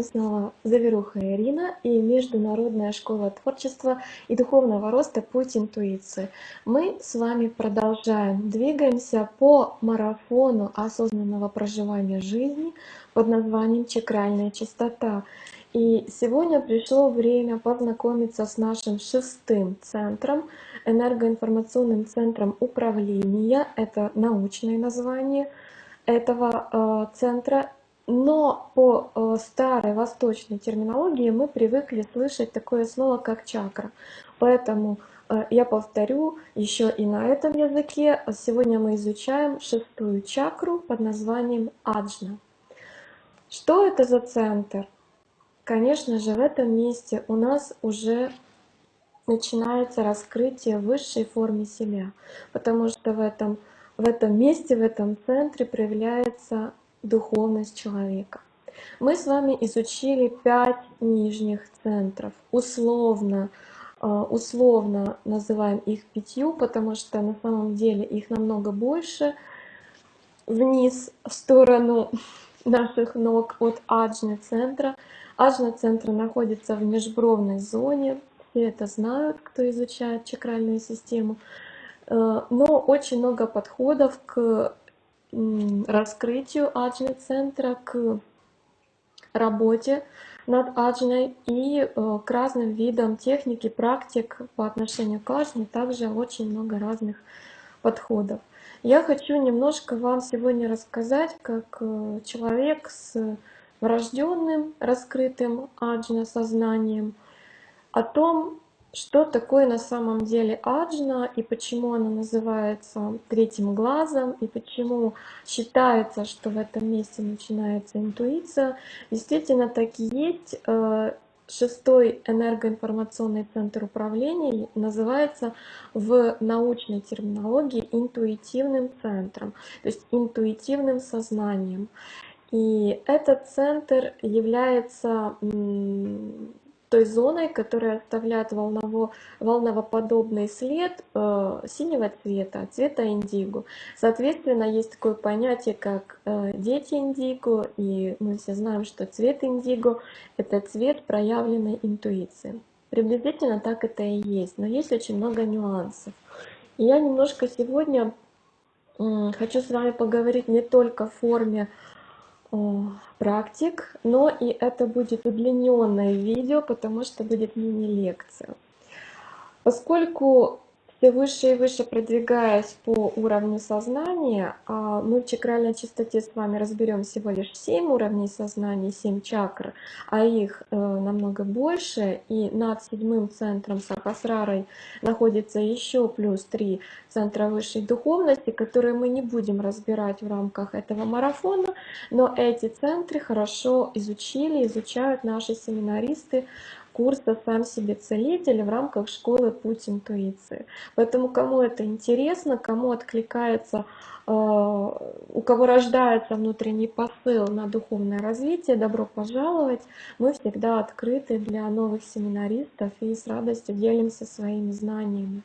вами снова Заверуха Ирина и Международная школа творчества и духовного роста «Путь интуиции». Мы с вами продолжаем, двигаемся по марафону осознанного проживания жизни под названием «Чакральная чистота». И сегодня пришло время познакомиться с нашим шестым центром, энергоинформационным центром управления. Это научное название этого э, центра но по э, старой восточной терминологии мы привыкли слышать такое слово, как чакра. Поэтому э, я повторю еще и на этом языке. Сегодня мы изучаем шестую чакру под названием Аджна. Что это за центр? Конечно же, в этом месте у нас уже начинается раскрытие высшей формы себя, потому что в этом, в этом месте, в этом центре проявляется духовность человека. Мы с вами изучили пять нижних центров. Условно, э, условно называем их пятью, потому что на самом деле их намного больше. Вниз, в сторону наших ног от аджны центра. Аджна центра находится в межбровной зоне. Все это знают, кто изучает чакральную систему. Э, но очень много подходов к раскрытию аджны центра, к работе над аджной и э, к разным видам техники, практик по отношению к аджне, также очень много разных подходов. Я хочу немножко вам сегодня рассказать, как э, человек с врожденным раскрытым аджна сознанием, о том, что такое на самом деле аджна и почему она называется третьим глазом и почему считается, что в этом месте начинается интуиция. Действительно так и есть. Э, шестой энергоинформационный центр управления называется в научной терминологии интуитивным центром, то есть интуитивным сознанием. И этот центр является той зоной, которая оставляет волново, волновоподобный след э, синего цвета, цвета индиго. Соответственно, есть такое понятие, как э, дети индиго, и мы все знаем, что цвет индиго — это цвет проявленной интуиции. Приблизительно так это и есть, но есть очень много нюансов. И я немножко сегодня э, хочу с вами поговорить не только в форме практик, но и это будет удлиненное видео, потому что будет мини-лекция. Поскольку все выше и выше продвигаясь по уровню сознания, а, мы в чакральной чистоте с вами разберем всего лишь 7 уровней сознания, 7 чакр, а их э, намного больше, и над седьмым центром Сахасрарой находится еще плюс 3 центра высшей духовности, которые мы не будем разбирать в рамках этого марафона, но эти центры хорошо изучили, изучают наши семинаристы курса «Сам себе целитель» в рамках школы «Путь интуиции». Поэтому кому это интересно, кому откликается, э, у кого рождается внутренний посыл на духовное развитие, добро пожаловать. Мы всегда открыты для новых семинаристов и с радостью делимся своими знаниями.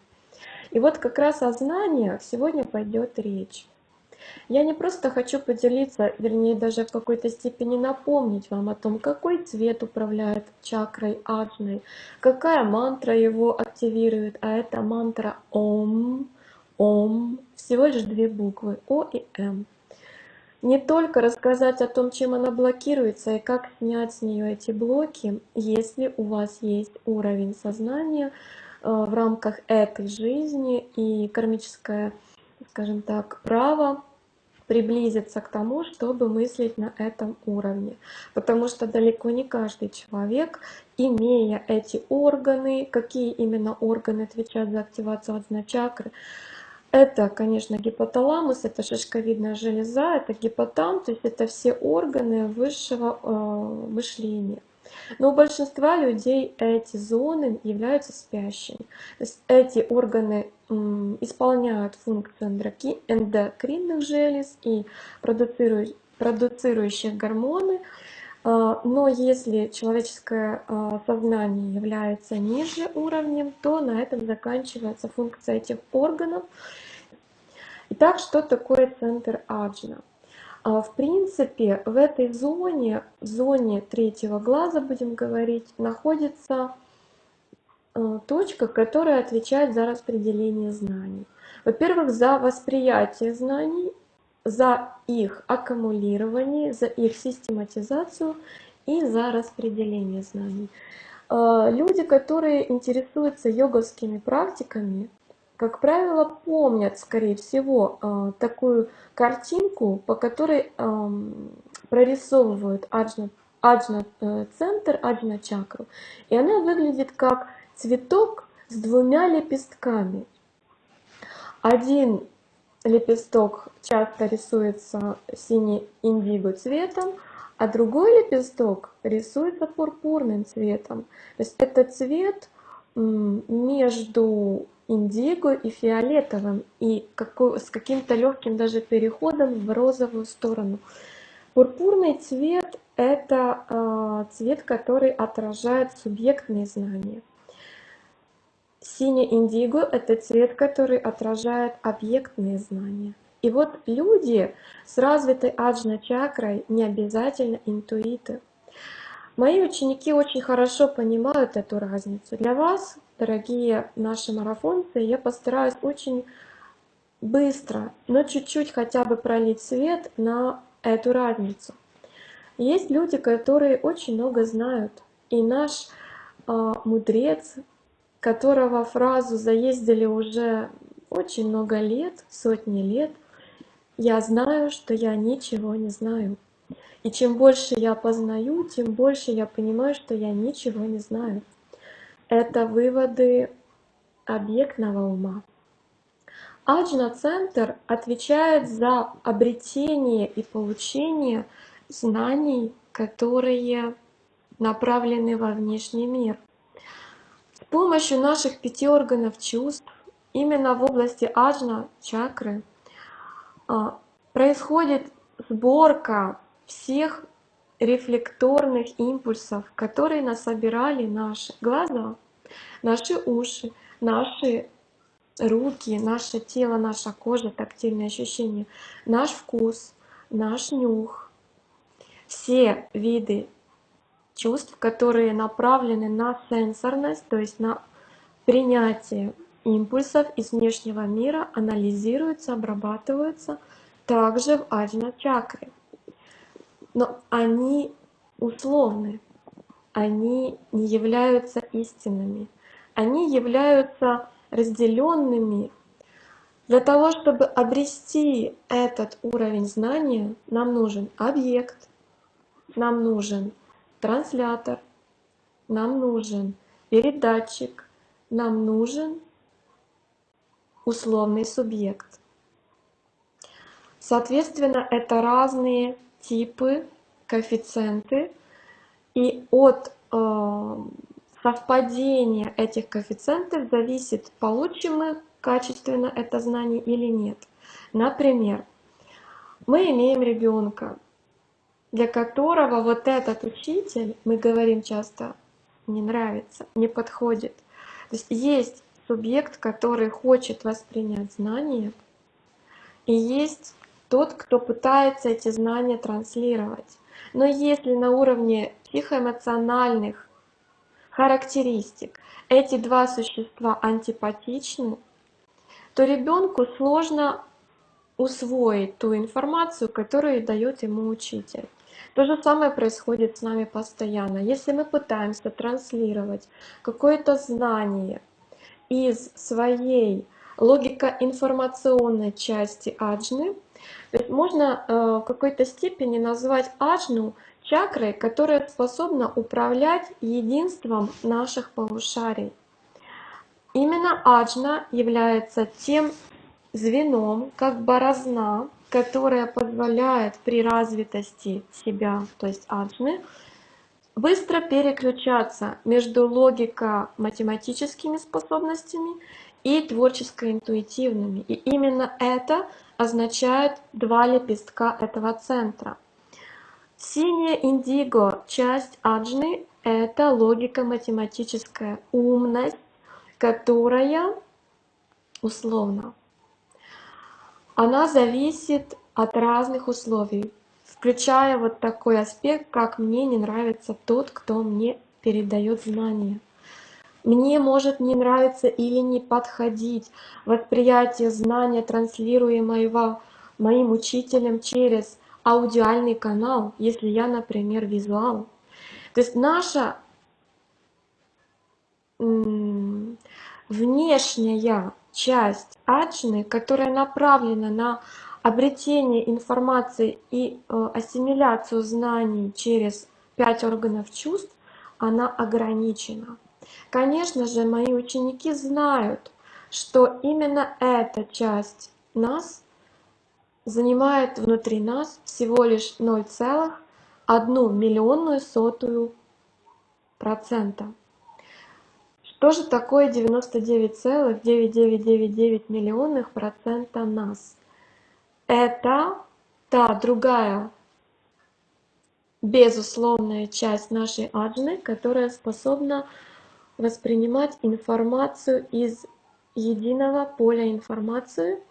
И вот как раз о знаниях сегодня пойдет речь. Я не просто хочу поделиться, вернее даже в какой-то степени напомнить вам о том, какой цвет управляет чакрой аджной, какая мантра его активирует, а это мантра Ом, Ом, всего лишь две буквы О и М. Не только рассказать о том, чем она блокируется и как снять с нее эти блоки, если у вас есть уровень сознания э, в рамках этой жизни и кармическое, скажем так, право приблизиться к тому, чтобы мыслить на этом уровне. Потому что далеко не каждый человек, имея эти органы, какие именно органы отвечают за активацию одной чакры, это, конечно, гипоталамус, это шишковидная железа, это гипотам, то есть это все органы высшего э, мышления. Но у большинства людей эти зоны являются спящими. То есть эти органы исполняют функцию эндокринных желез и продуцирующих гормоны. А, но если человеческое а, сознание является ниже уровнем, то на этом заканчивается функция этих органов. Итак, что такое центр Аджна? А, в принципе, в этой зоне, в зоне третьего глаза, будем говорить, находится э, точка, которая отвечает за распределение знаний. Во-первых, за восприятие знаний, за их аккумулирование, за их систематизацию и за распределение знаний. Э, люди, которые интересуются йоговскими практиками, как правило, помнят, скорее всего, э, такую картинку, по которой эм, прорисовывают аджна, э, центр, аджна чакру. И она выглядит как цветок с двумя лепестками. Один лепесток часто рисуется синий индиго цветом, а другой лепесток рисуется пурпурным цветом. То есть это цвет между индиго и фиолетовым, и с каким-то легким даже переходом в розовую сторону. Пурпурный цвет – это э, цвет, который отражает субъектные знания. Синий индиго – это цвет, который отражает объектные знания. И вот люди с развитой аджна-чакрой не обязательно интуиты. Мои ученики очень хорошо понимают эту разницу. Для вас, дорогие наши марафонцы, я постараюсь очень быстро, но чуть-чуть хотя бы пролить свет на эту разницу. Есть люди, которые очень много знают, и наш э, мудрец, которого фразу заездили уже очень много лет, сотни лет, я знаю, что я ничего не знаю. И чем больше я познаю, тем больше я понимаю, что я ничего не знаю. Это выводы объектного ума. Аджна-центр отвечает за обретение и получение знаний, которые направлены во внешний мир. С помощью наших пяти органов чувств, именно в области аджна-чакры, а, происходит сборка всех рефлекторных импульсов, которые насобирали наши глаза, наши уши, наши руки, наше тело, наша кожа, тактильные ощущения, наш вкус, наш нюх, все виды чувств, которые направлены на сенсорность, то есть на принятие импульсов из внешнего мира, анализируются, обрабатываются также в аджна чакре но они условны, они не являются истинными, они являются разделенными. Для того, чтобы обрести этот уровень знания, нам нужен объект, нам нужен транслятор, нам нужен передатчик, нам нужен условный субъект. Соответственно, это разные типы, коэффициенты, и от э, совпадения этих коэффициентов зависит, получим мы качественно это знание или нет. Например, мы имеем ребенка, для которого вот этот учитель, мы говорим часто, не нравится, не подходит. То есть есть субъект, который хочет воспринять знания, и есть тот, кто пытается эти знания транслировать. Но если на уровне психоэмоциональных характеристик эти два существа антипатичны, то ребенку сложно усвоить ту информацию, которую дает ему учитель. То же самое происходит с нами постоянно. Если мы пытаемся транслировать какое-то знание из своей логико-информационной части аджны, то есть можно э, в какой-то степени назвать аджну чакрой, которая способна управлять единством наших полушарий. Именно аджна является тем звеном, как борозна, которая позволяет при развитости себя, то есть аджны, быстро переключаться между логико-математическими способностями и творческо-интуитивными. И именно это означает два лепестка этого центра. Синяя индиго, часть аджны, это логика-математическая умность, которая условно. Она зависит от разных условий, включая вот такой аспект, как мне не нравится тот, кто мне передает знания. Мне может не нравиться или не подходить восприятие знания, транслируемого моим учителем через аудиальный канал, если я, например, визуал. То есть наша внешняя часть аджны, которая направлена на обретение информации и э, ассимиляцию знаний через пять органов чувств, она ограничена. Конечно же, мои ученики знают, что именно эта часть нас занимает внутри нас всего лишь 0,1 миллионную сотую процента. Что же такое 99,9999 миллионных процента нас? Это та другая безусловная часть нашей аджны, которая способна воспринимать информацию из единого поля информации,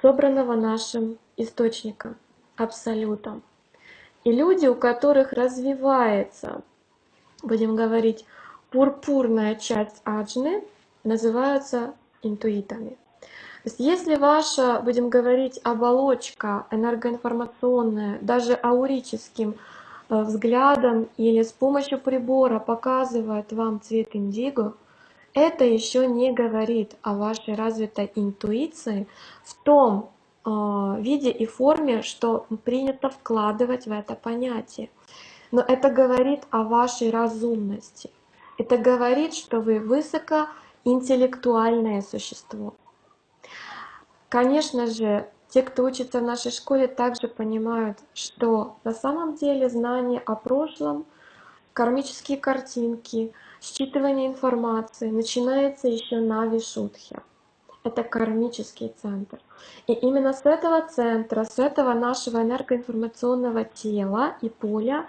собранного нашим источником, абсолютом. И люди, у которых развивается, будем говорить, пурпурная часть аджны, называются интуитами. То есть если ваша, будем говорить, оболочка энергоинформационная, даже аурическим взглядом или с помощью прибора показывает вам цвет индиго, это еще не говорит о вашей развитой интуиции в том э, виде и форме, что принято вкладывать в это понятие. Но это говорит о вашей разумности. Это говорит, что вы высокоинтеллектуальное существо. Конечно же, те, кто учится в нашей школе, также понимают, что на самом деле знание о прошлом, кармические картинки, считывание информации начинается еще на Вишудхе. Это кармический центр. И именно с этого центра, с этого нашего энергоинформационного тела и поля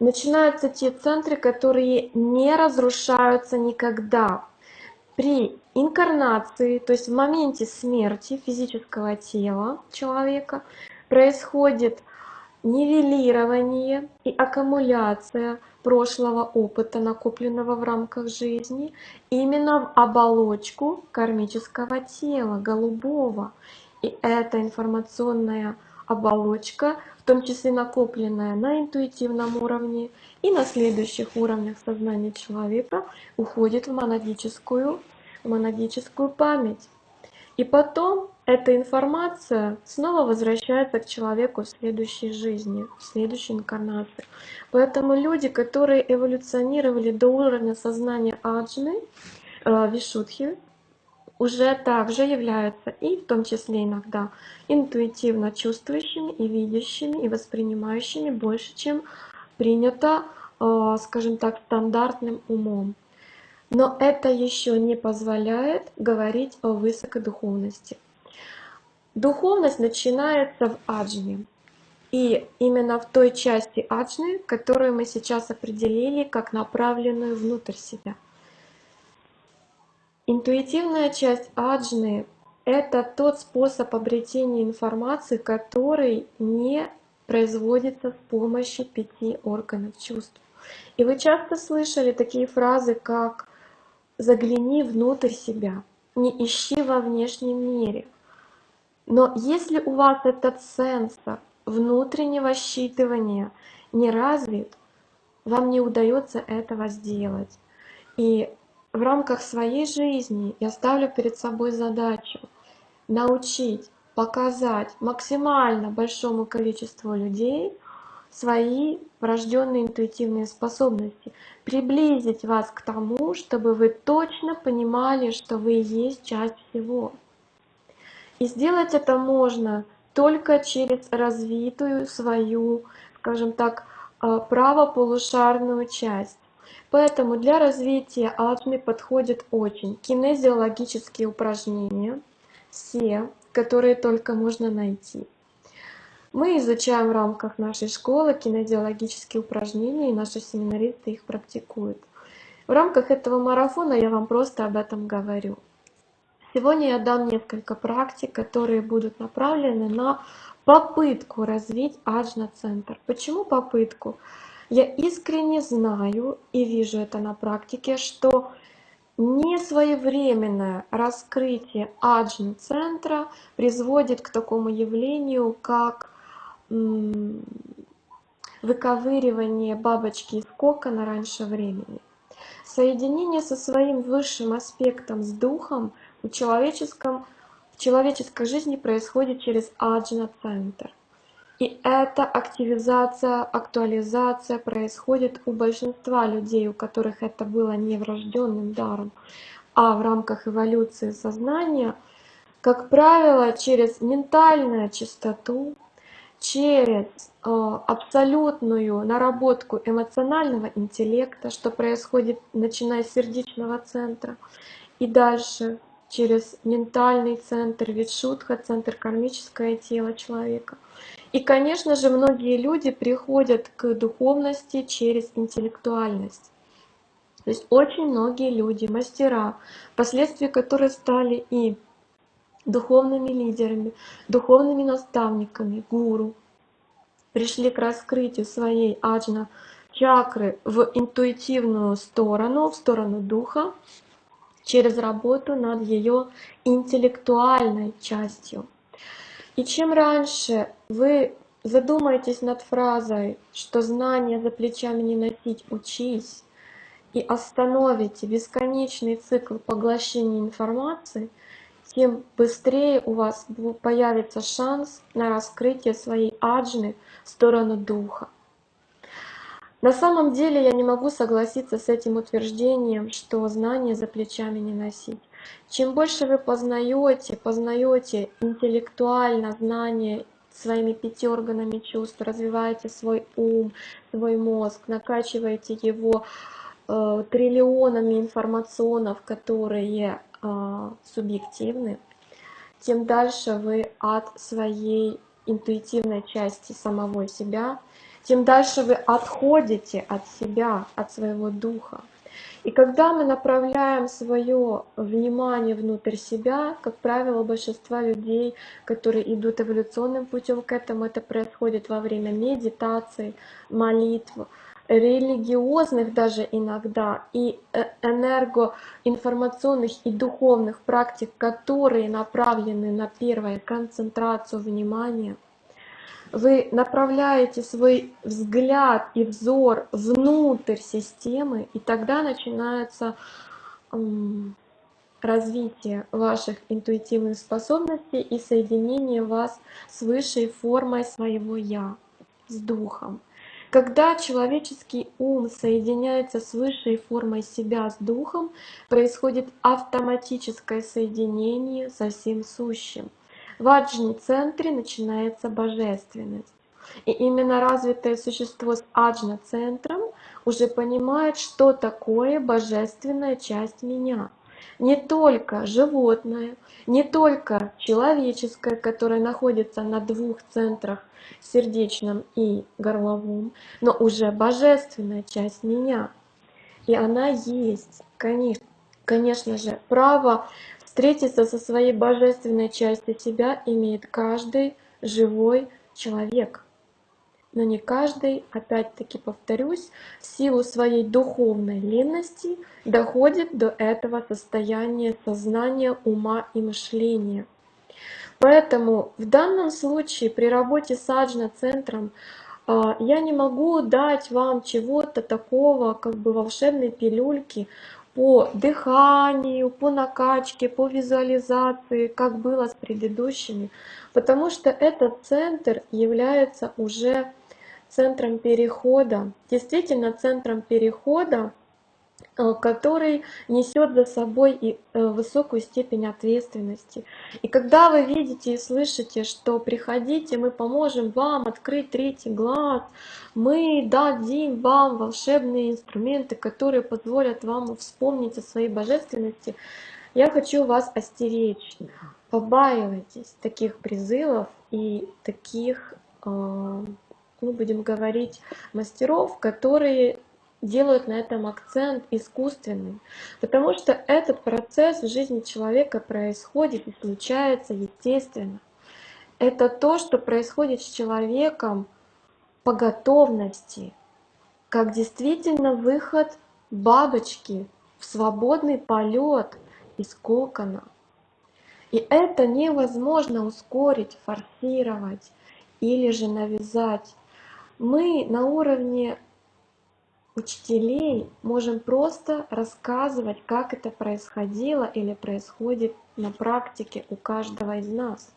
начинаются те центры, которые не разрушаются никогда. При инкарнации, то есть в моменте смерти физического тела человека, происходит нивелирование и аккумуляция прошлого опыта, накопленного в рамках жизни, именно в оболочку кармического тела, голубого. И эта информационная оболочка, в том числе накопленная на интуитивном уровне и на следующих уровнях сознания человека, уходит в монадическую монадическую память. И потом эта информация снова возвращается к человеку в следующей жизни, в следующей инкарнации. Поэтому люди, которые эволюционировали до уровня сознания аджны, э, вишудхи, уже также являются и в том числе иногда интуитивно чувствующими и видящими и воспринимающими больше, чем принято, э, скажем так, стандартным умом. Но это еще не позволяет говорить о высокодуховности. Духовность начинается в аджне. И именно в той части аджны, которую мы сейчас определили как направленную внутрь себя. Интуитивная часть аджны — это тот способ обретения информации, который не производится с помощью пяти органов чувств. И вы часто слышали такие фразы, как загляни внутрь себя, не ищи во внешнем мире. Но если у вас этот сенсор внутреннего считывания не развит, вам не удается этого сделать. И в рамках своей жизни я ставлю перед собой задачу научить, показать максимально большому количеству людей свои врожденные интуитивные способности, приблизить вас к тому, чтобы вы точно понимали, что вы есть часть всего. И сделать это можно только через развитую свою, скажем так, э, правополушарную часть. Поэтому для развития алтмы подходят очень кинезиологические упражнения, все, которые только можно найти. Мы изучаем в рамках нашей школы кинезиологические упражнения, и наши семинаристы их практикуют. В рамках этого марафона я вам просто об этом говорю. Сегодня я дам несколько практик, которые будут направлены на попытку развить аджна-центр. Почему попытку? Я искренне знаю и вижу это на практике, что несвоевременное раскрытие аджна-центра приводит к такому явлению, как выковыривание бабочки из кокона раньше времени. Соединение со своим высшим аспектом, с духом, в, человеческом, в человеческой жизни происходит через аджна-центр. И эта активизация, актуализация происходит у большинства людей, у которых это было не врожденным даром, а в рамках эволюции сознания, как правило, через ментальную чистоту, через э, абсолютную наработку эмоционального интеллекта, что происходит начиная с сердечного центра, и дальше через ментальный центр, Витшутха, центр кармическое тело человека. И, конечно же, многие люди приходят к духовности через интеллектуальность. То есть очень многие люди, мастера, впоследствии которые стали и духовными лидерами, духовными наставниками, гуру, пришли к раскрытию своей аджна чакры в интуитивную сторону, в сторону духа, через работу над ее интеллектуальной частью. И чем раньше вы задумаетесь над фразой, что знания за плечами не носить, учись, и остановите бесконечный цикл поглощения информации, тем быстрее у вас появится шанс на раскрытие своей аджны в сторону духа. На самом деле я не могу согласиться с этим утверждением, что знания за плечами не носить. Чем больше вы познаете, познаете интеллектуально знания своими пяти органами чувств, развиваете свой ум, свой мозг, накачиваете его э, триллионами информационов, которые субъективны, тем дальше вы от своей интуитивной части самого себя тем дальше вы отходите от себя, от своего духа. И когда мы направляем свое внимание внутрь себя, как правило, большинство людей, которые идут эволюционным путем к этому, это происходит во время медитации, молитв, религиозных даже иногда и э, энергоинформационных и духовных практик, которые направлены на первое концентрацию внимания – вы направляете свой взгляд и взор внутрь системы, и тогда начинается развитие ваших интуитивных способностей и соединение вас с высшей формой своего «я», с духом. Когда человеческий ум соединяется с высшей формой себя, с духом, происходит автоматическое соединение со всем сущим. В аджни-центре начинается божественность. И именно развитое существо с аджна-центром уже понимает, что такое божественная часть меня. Не только животное, не только человеческое, которое находится на двух центрах, сердечном и горловом, но уже божественная часть меня. И она есть, конечно, конечно же, право Встретиться со своей божественной частью себя имеет каждый живой человек. Но не каждый, опять-таки повторюсь, в силу своей духовной ленности доходит до этого состояния сознания, ума и мышления. Поэтому в данном случае при работе с аджна-центром а, я не могу дать вам чего-то такого, как бы волшебной пилюльки, по дыханию, по накачке, по визуализации, как было с предыдущими, потому что этот центр является уже центром перехода, действительно центром перехода Э, который несет за собой и э, высокую степень ответственности. И когда вы видите и слышите, что приходите, мы поможем вам открыть третий глаз, мы дадим вам волшебные инструменты, которые позволят вам вспомнить о своей божественности, я хочу вас остеречь. Побаивайтесь таких призывов и таких, э, мы будем говорить, мастеров, которые делают на этом акцент искусственным, потому что этот процесс в жизни человека происходит и случается естественно. Это то, что происходит с человеком по готовности, как действительно выход бабочки в свободный полет из кокона. И это невозможно ускорить, форсировать или же навязать. Мы на уровне учителей можем просто рассказывать, как это происходило или происходит на практике у каждого из нас.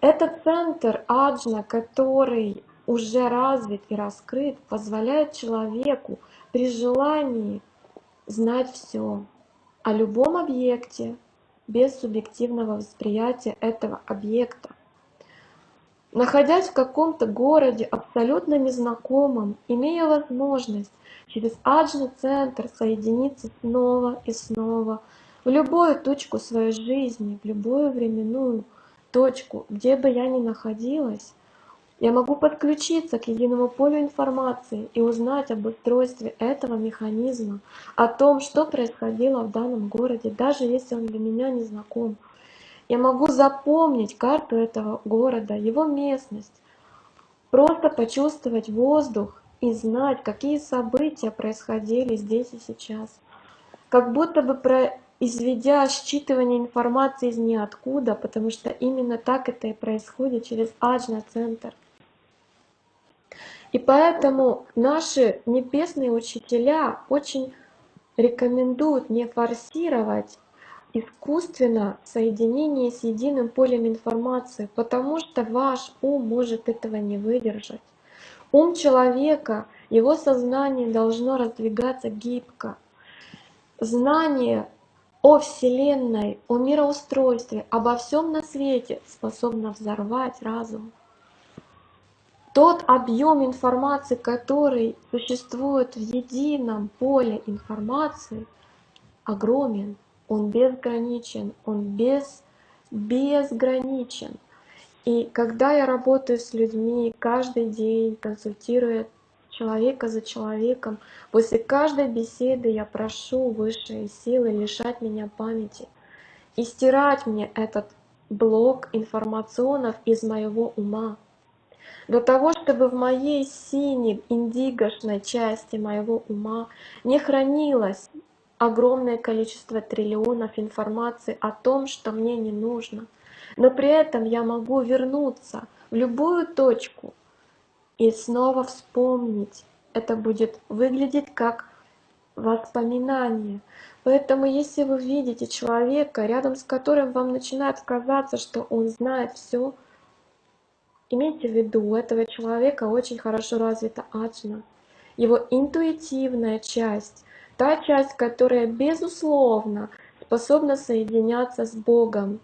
Этот центр аджна, который уже развит и раскрыт, позволяет человеку при желании знать все о любом объекте без субъективного восприятия этого объекта. Находясь в каком-то городе абсолютно незнакомом, имея возможность через аджный центр соединиться снова и снова в любую точку своей жизни, в любую временную точку, где бы я ни находилась, я могу подключиться к единому полю информации и узнать об устройстве этого механизма, о том, что происходило в данном городе, даже если он для меня не знаком. Я могу запомнить карту этого города, его местность, просто почувствовать воздух и знать, какие события происходили здесь и сейчас. Как будто бы произведя считывание информации из ниоткуда, потому что именно так это и происходит через Аджна-центр. И поэтому наши небесные учителя очень рекомендуют не форсировать искусственно соединение с единым полем информации, потому что ваш ум может этого не выдержать. Ум человека, его сознание должно раздвигаться гибко. Знание о Вселенной, о мироустройстве, обо всем на свете способно взорвать разум. Тот объем информации, который существует в едином поле информации, огромен, он безграничен, он без, безграничен. И когда я работаю с людьми каждый день, консультируя человека за человеком, после каждой беседы я прошу высшие силы лишать меня памяти и стирать мне этот блок информационов из моего ума для того, чтобы в моей синей индигошной части моего ума не хранилось огромное количество триллионов информации о том, что мне не нужно. Но при этом я могу вернуться в любую точку и снова вспомнить. Это будет выглядеть как воспоминание. Поэтому если вы видите человека, рядом с которым вам начинает казаться, что он знает все, Имейте в виду, у этого человека очень хорошо развита аджна. Его интуитивная часть, та часть, которая безусловно способна соединяться с Богом,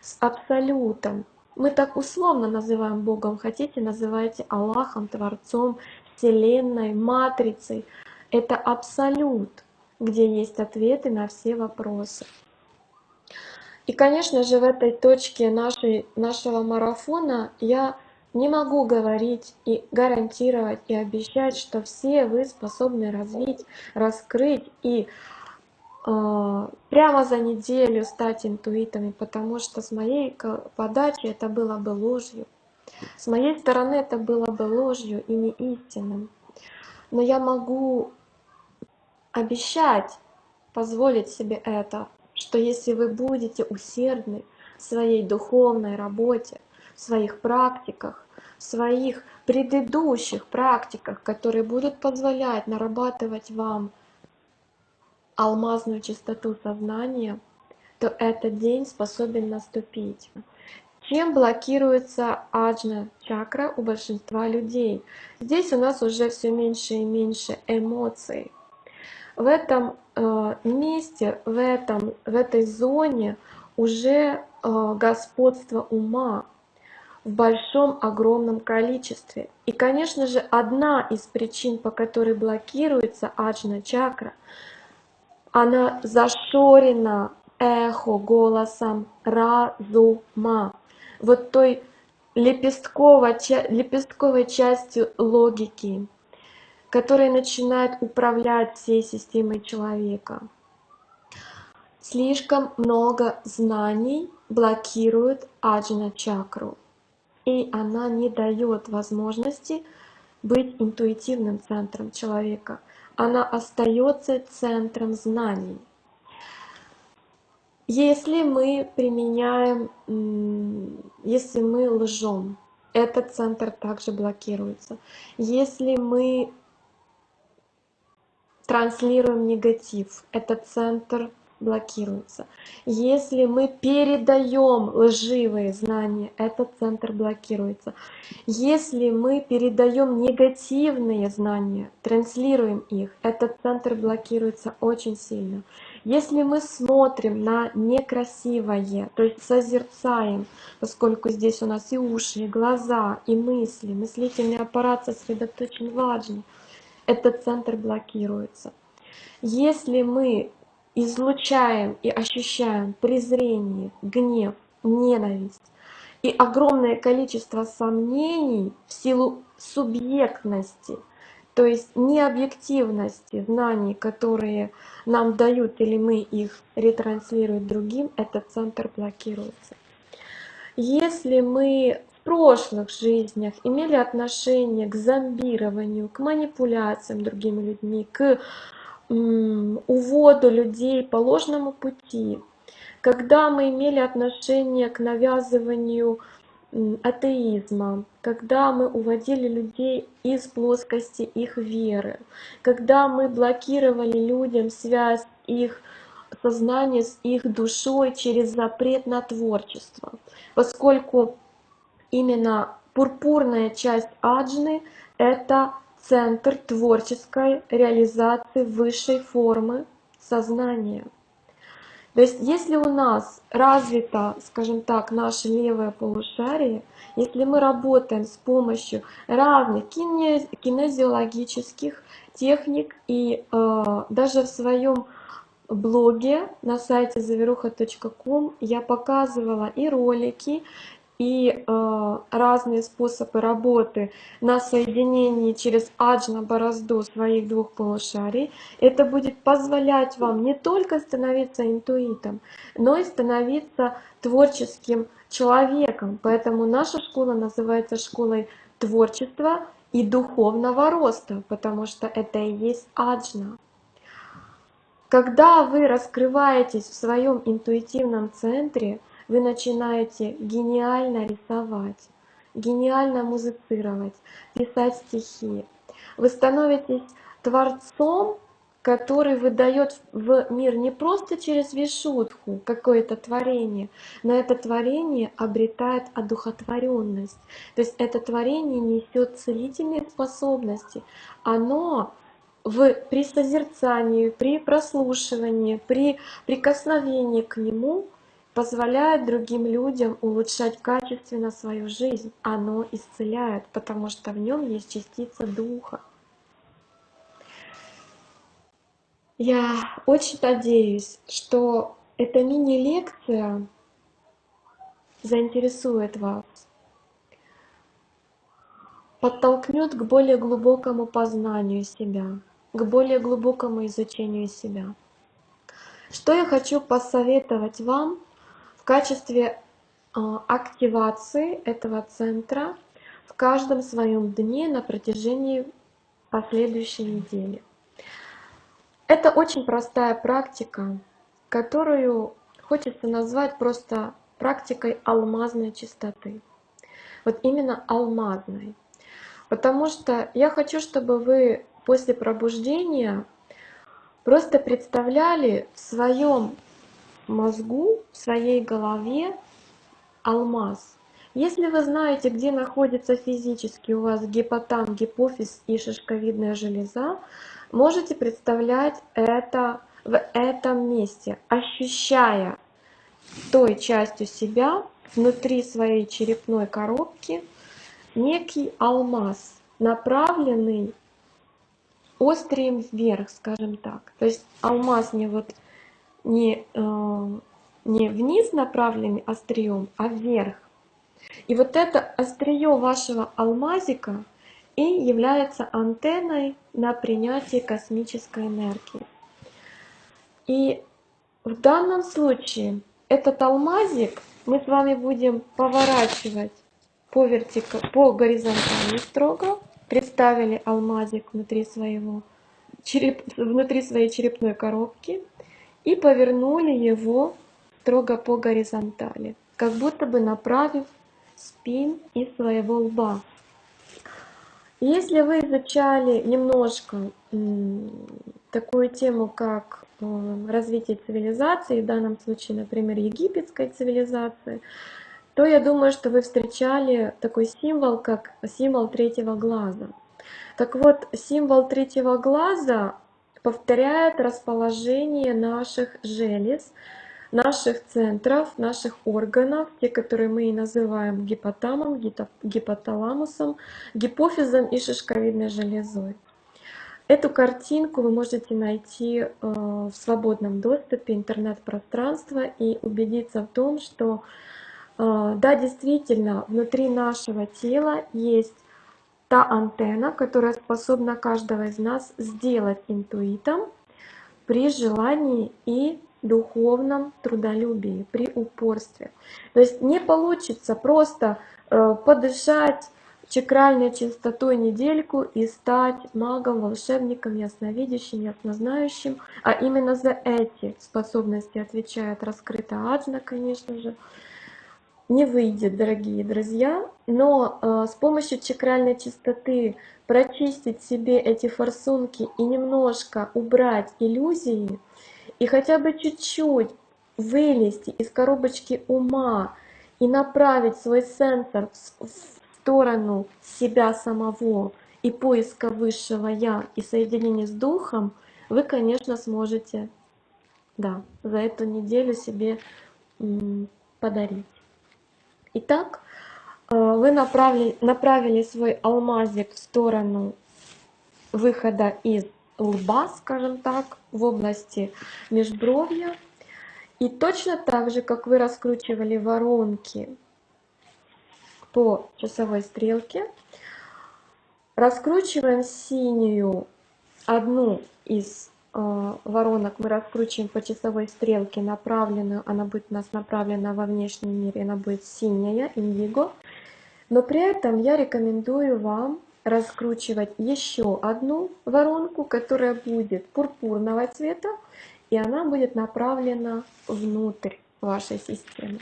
с Абсолютом. Мы так условно называем Богом, хотите, называйте Аллахом, Творцом, Вселенной, Матрицей. Это Абсолют, где есть ответы на все вопросы. И, конечно же, в этой точке нашей, нашего марафона я не могу говорить и гарантировать и обещать, что все вы способны развить, раскрыть и э, прямо за неделю стать интуитами, потому что с моей подачи это было бы ложью. С моей стороны это было бы ложью и не истинным. Но я могу обещать, позволить себе это, что если вы будете усердны в своей духовной работе, в своих практиках, своих предыдущих практиках, которые будут позволять нарабатывать вам алмазную чистоту сознания, то этот день способен наступить. Чем блокируется аджна чакра у большинства людей? Здесь у нас уже все меньше и меньше эмоций. В этом э, месте, в, этом, в этой зоне уже э, господство ума, в большом, огромном количестве. И, конечно же, одна из причин, по которой блокируется аджна чакра, она зашорена эхо голосом разума, вот той лепестковой, лепестковой частью логики. которые начинают управлять всей системой человека. Слишком много знаний блокирует аджна чакру, и она не дает возможности быть интуитивным центром человека. Она остается центром знаний. Если мы применяем, если мы лжем, этот центр также блокируется. Если мы транслируем негатив, этот центр блокируется. Если мы передаем лживые знания, этот центр блокируется. Если мы передаем негативные знания, транслируем их, этот центр блокируется очень сильно. Если мы смотрим на некрасивое, то есть созерцаем, поскольку здесь у нас и уши, и глаза, и мысли, мыслительный аппарат сосредоточен важно, этот центр блокируется. Если мы излучаем и ощущаем презрение, гнев, ненависть и огромное количество сомнений в силу субъектности, то есть необъективности знаний, которые нам дают или мы их ретранслируем другим, этот центр блокируется. Если мы в прошлых жизнях имели отношение к зомбированию, к манипуляциям другими людьми, к уводу людей по ложному пути, когда мы имели отношение к навязыванию атеизма, когда мы уводили людей из плоскости их веры, когда мы блокировали людям связь их сознания с их душой через запрет на творчество, поскольку именно пурпурная часть аджны — это центр творческой реализации высшей формы сознания. То есть если у нас развито, скажем так, наше левое полушарие, если мы работаем с помощью разных кинезиологических техник и э, даже в своем блоге на сайте заверуха.ком я показывала и ролики, и э, разные способы работы на соединении через аджна борозду своих двух полушарий. Это будет позволять вам не только становиться интуитом, но и становиться творческим человеком. Поэтому наша школа называется школой творчества и духовного роста, потому что это и есть аджна. Когда вы раскрываетесь в своем интуитивном центре, вы начинаете гениально рисовать, гениально музицировать, писать стихи. Вы становитесь творцом, который выдает в мир не просто через вишутку какое-то творение, но это творение обретает одухотворенность. То есть это творение несет целительные способности. Оно в, при созерцании, при прослушивании, при прикосновении к нему позволяет другим людям улучшать качественно свою жизнь. Оно исцеляет, потому что в нем есть частица духа. Я очень надеюсь, что эта мини-лекция заинтересует вас, подтолкнет к более глубокому познанию себя, к более глубокому изучению себя. Что я хочу посоветовать вам качестве а, активации этого центра в каждом своем дне на протяжении последующей недели. Это очень простая практика, которую хочется назвать просто практикой алмазной чистоты. Вот именно алмазной. Потому что я хочу, чтобы вы после пробуждения просто представляли в своем мозгу, в своей голове алмаз. Если вы знаете, где находится физически у вас гипотам, гипофиз и шишковидная железа, можете представлять это в этом месте, ощущая той частью себя внутри своей черепной коробки некий алмаз, направленный острием вверх, скажем так. То есть алмаз не вот не, э, не вниз направленный острием, а вверх. И вот это острие вашего алмазика и является антенной на принятие космической энергии. И в данном случае этот алмазик мы с вами будем поворачивать по, вертика... по горизонтали строго. Представили алмазик внутри, своего череп... внутри своей черепной коробки и повернули его строго по горизонтали, как будто бы направив спин из своего лба. Если вы изучали немножко такую тему, как э, развитие цивилизации, в данном случае, например, египетской цивилизации, то я думаю, что вы встречали такой символ, как символ третьего глаза. Так вот, символ третьего глаза повторяет расположение наших желез, наших центров, наших органов, те, которые мы и называем гипотамом, гипоталамусом, гипофизом и шишковидной железой. Эту картинку вы можете найти э, в свободном доступе интернет-пространства и убедиться в том, что э, да, действительно, внутри нашего тела есть та антенна, которая способна каждого из нас сделать интуитом при желании и духовном трудолюбии, при упорстве. То есть не получится просто э, подышать чакральной чистотой недельку и стать магом, волшебником, ясновидящим, яснознающим. А именно за эти способности отвечает раскрытая аджна, конечно же. Не выйдет, дорогие друзья, но э, с помощью чакральной чистоты прочистить себе эти форсунки и немножко убрать иллюзии, и хотя бы чуть-чуть вылезти из коробочки ума и направить свой сенсор в сторону себя самого и поиска высшего Я и соединения с Духом, вы, конечно, сможете да, за эту неделю себе подарить. Итак, э, вы направили, направили свой алмазик в сторону выхода из лба, скажем так, в области межбровья. И точно так же, как вы раскручивали воронки по часовой стрелке, раскручиваем синюю одну из воронок мы раскручиваем по часовой стрелке направленную, она будет у нас направлена во внешний мир, и она будет синяя, индиго. Но при этом я рекомендую вам раскручивать еще одну воронку, которая будет пурпурного цвета, и она будет направлена внутрь вашей системы.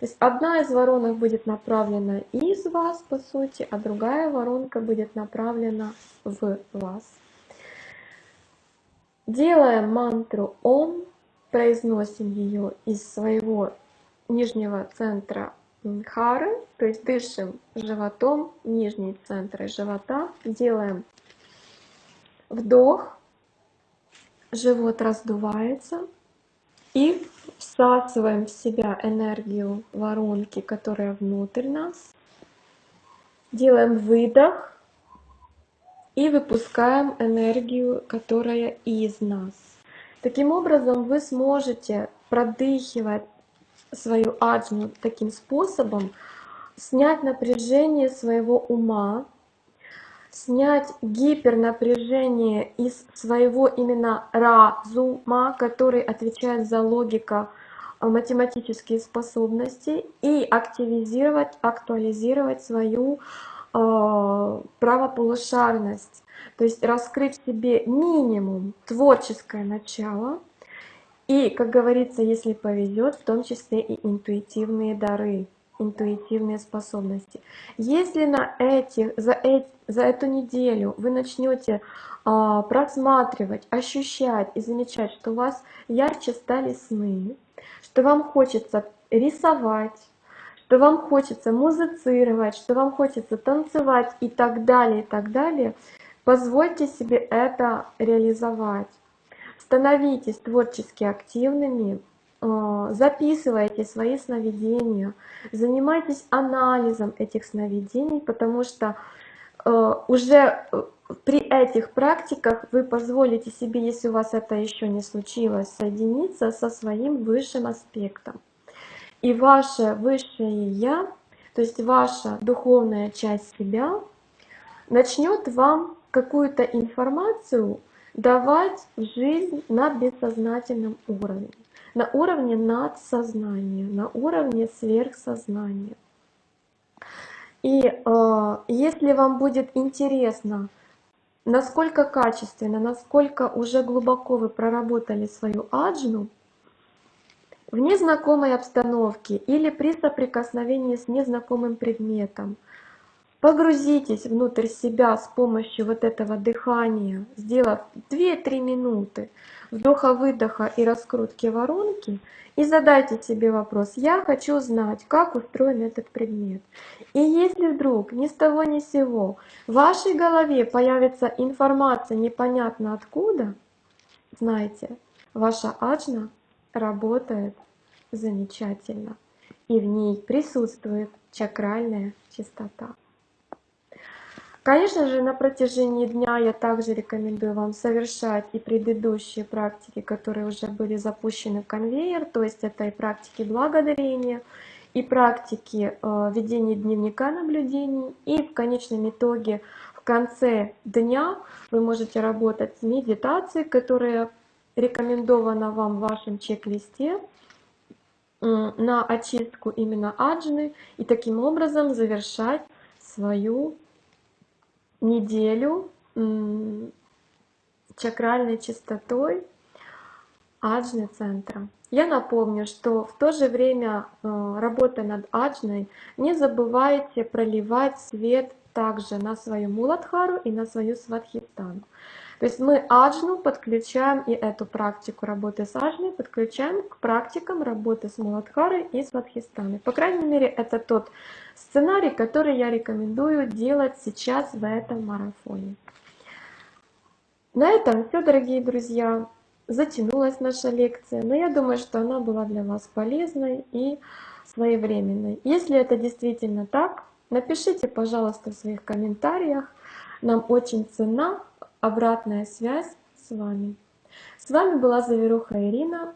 То есть одна из воронок будет направлена из вас, по сути, а другая воронка будет направлена в вас. Делаем мантру Ом, произносим ее из своего нижнего центра хары, то есть дышим животом, нижние центры живота, делаем вдох, живот раздувается и всасываем в себя энергию воронки, которая внутрь нас. Делаем выдох и выпускаем энергию, которая из нас. Таким образом вы сможете продыхивать свою аджну таким способом, снять напряжение своего ума, снять гипернапряжение из своего именно разума, который отвечает за логика э, математические способности и активизировать, актуализировать свою правополушарность, то есть раскрыть себе минимум творческое начало, и, как говорится, если повезет, в том числе и интуитивные дары, интуитивные способности. Если на этих, за, эти, за эту неделю вы начнете а, просматривать, ощущать и замечать, что у вас ярче стали сны, что вам хочется рисовать, что вам хочется музицировать, что вам хочется танцевать и так далее, и так далее, позвольте себе это реализовать. Становитесь творчески активными, э, записывайте свои сновидения, занимайтесь анализом этих сновидений, потому что э, уже э, при этих практиках вы позволите себе, если у вас это еще не случилось, соединиться со своим высшим аспектом. И ваше высшее Я, то есть ваша духовная часть себя, начнет вам какую-то информацию давать в жизнь на бессознательном уровне, на уровне надсознания, на уровне сверхсознания. И э, если вам будет интересно, насколько качественно, насколько уже глубоко вы проработали свою аджну, в незнакомой обстановке или при соприкосновении с незнакомым предметом, погрузитесь внутрь себя с помощью вот этого дыхания, сделав 2-3 минуты вдоха-выдоха и раскрутки воронки, и задайте себе вопрос, я хочу знать, как устроен этот предмет. И если вдруг ни с того ни с сего в вашей голове появится информация непонятно откуда, знайте, ваша аджна работает замечательно, и в ней присутствует чакральная чистота. Конечно же, на протяжении дня я также рекомендую вам совершать и предыдущие практики, которые уже были запущены в конвейер, то есть это и практики благодарения, и практики э, ведения дневника наблюдений, и в конечном итоге в конце дня вы можете работать с медитацией, которая рекомендована вам в вашем чек-листе на очистку именно аджны и таким образом завершать свою неделю чакральной чистотой аджны центра. Я напомню, что в то же время, э, работая над аджной, не забывайте проливать свет также на свою муладхару и на свою свадхистану. То есть мы аджну подключаем и эту практику работы с аджной подключаем к практикам работы с муладхарой и свадхистаной. По крайней мере, это тот сценарий, который я рекомендую делать сейчас в этом марафоне. На этом все, дорогие друзья. Затянулась наша лекция, но я думаю, что она была для вас полезной и своевременной. Если это действительно так, напишите, пожалуйста, в своих комментариях. Нам очень ценна обратная связь с вами. С вами была Заверуха Ирина.